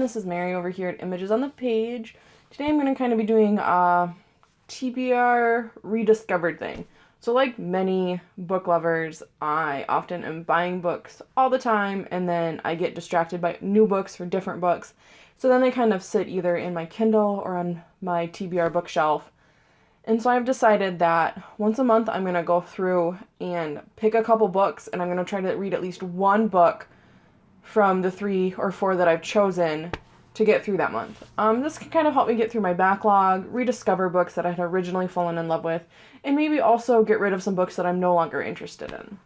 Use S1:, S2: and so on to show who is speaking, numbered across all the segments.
S1: this is Mary over here at Images on the Page. Today I'm going to kind of be doing a TBR rediscovered thing. So like many book lovers, I often am buying books all the time and then I get distracted by new books for different books. So then they kind of sit either in my Kindle or on my TBR bookshelf. And so I've decided that once a month I'm going to go through and pick a couple books and I'm going to try to read at least one book from the three or four that I've chosen to get through that month. Um, this can kind of help me get through my backlog, rediscover books that I had originally fallen in love with, and maybe also get rid of some books that I'm no longer interested in.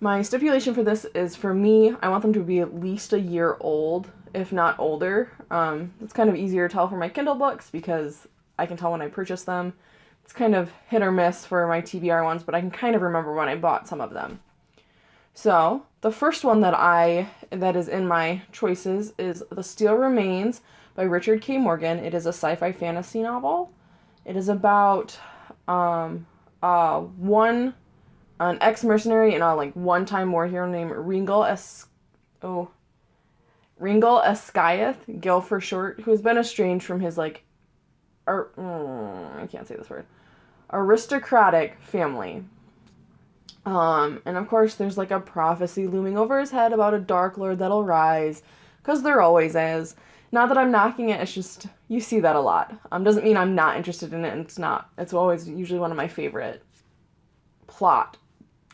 S1: My stipulation for this is for me, I want them to be at least a year old, if not older. Um, it's kind of easier to tell for my Kindle books because I can tell when I purchased them. It's kind of hit or miss for my TBR ones, but I can kind of remember when I bought some of them. So, the first one that I that is in my choices is The Steel Remains by Richard K. Morgan. It is a sci-fi fantasy novel. It is about um uh one an ex-mercenary and a like one-time war hero named Ringel Es oh Ringil Eskiath, Gil for short, who has been estranged from his like ar- mm, I can't say this word aristocratic family um, and of course, there's like a prophecy looming over his head about a Dark Lord that'll rise, because there always is. Not that I'm knocking it, it's just, you see that a lot. Um, doesn't mean I'm not interested in it, and it's not. It's always usually one of my favorite plot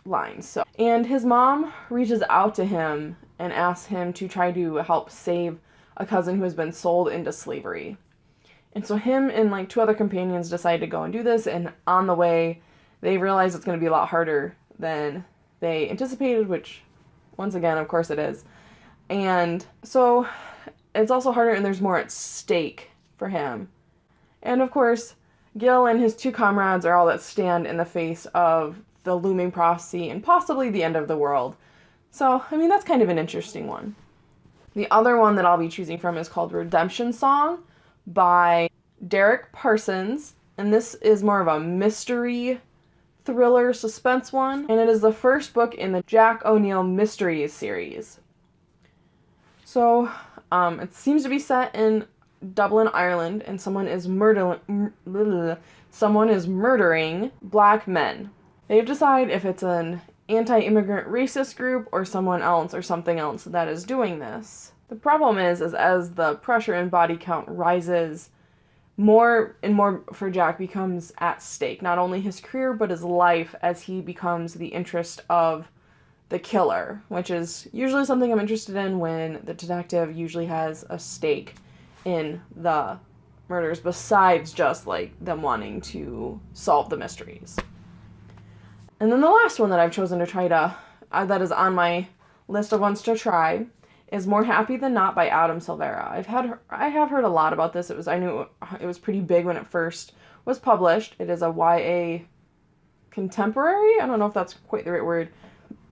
S1: lines. So, and his mom reaches out to him and asks him to try to help save a cousin who has been sold into slavery. And so him and like two other companions decide to go and do this, and on the way, they realize it's going to be a lot harder than they anticipated, which, once again, of course it is. And so it's also harder, and there's more at stake for him. And of course, Gil and his two comrades are all that stand in the face of the looming prophecy and possibly the end of the world. So, I mean, that's kind of an interesting one. The other one that I'll be choosing from is called Redemption Song by Derek Parsons, and this is more of a mystery thriller suspense one, and it is the first book in the Jack O'Neill Mysteries series. So, um, it seems to be set in Dublin, Ireland, and someone is murdering someone is murdering black men. They have to decide if it's an anti-immigrant racist group or someone else or something else that is doing this. The problem is, is as the pressure and body count rises, more and more for Jack becomes at stake. Not only his career, but his life as he becomes the interest of the killer, which is usually something I'm interested in when the detective usually has a stake in the murders besides just like them wanting to solve the mysteries. And then the last one that I've chosen to try to, uh, that is on my list of ones to try, is More Happy Than Not by Adam Silvera. I've had I have heard a lot about this. It was I knew it was pretty big when it first was published. It is a YA contemporary. I don't know if that's quite the right word.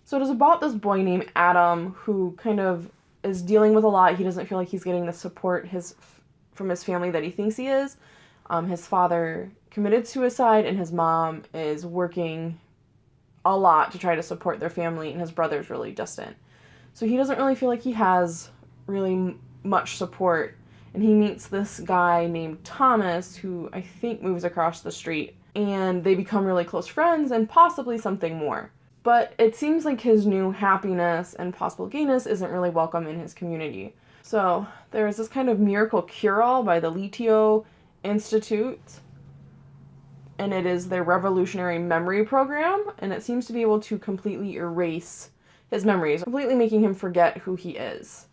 S1: So it is about this boy named Adam who kind of is dealing with a lot. He doesn't feel like he's getting the support his from his family that he thinks he is. Um, his father committed suicide, and his mom is working a lot to try to support their family, and his brother's really distant. So he doesn't really feel like he has really much support. And he meets this guy named Thomas, who I think moves across the street, and they become really close friends and possibly something more. But it seems like his new happiness and possible gayness isn't really welcome in his community. So there's this kind of miracle cure-all by the Leteo Institute, and it is their revolutionary memory program, and it seems to be able to completely erase his memories, completely making him forget who he is.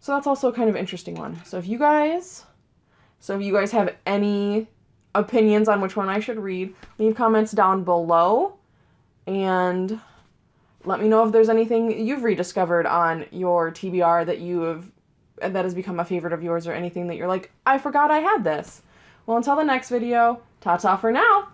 S1: So that's also kind of interesting one. So if you guys, so if you guys have any opinions on which one I should read, leave comments down below and let me know if there's anything you've rediscovered on your TBR that you have that has become a favorite of yours or anything that you're like, I forgot I had this. Well, until the next video, ta-ta for now.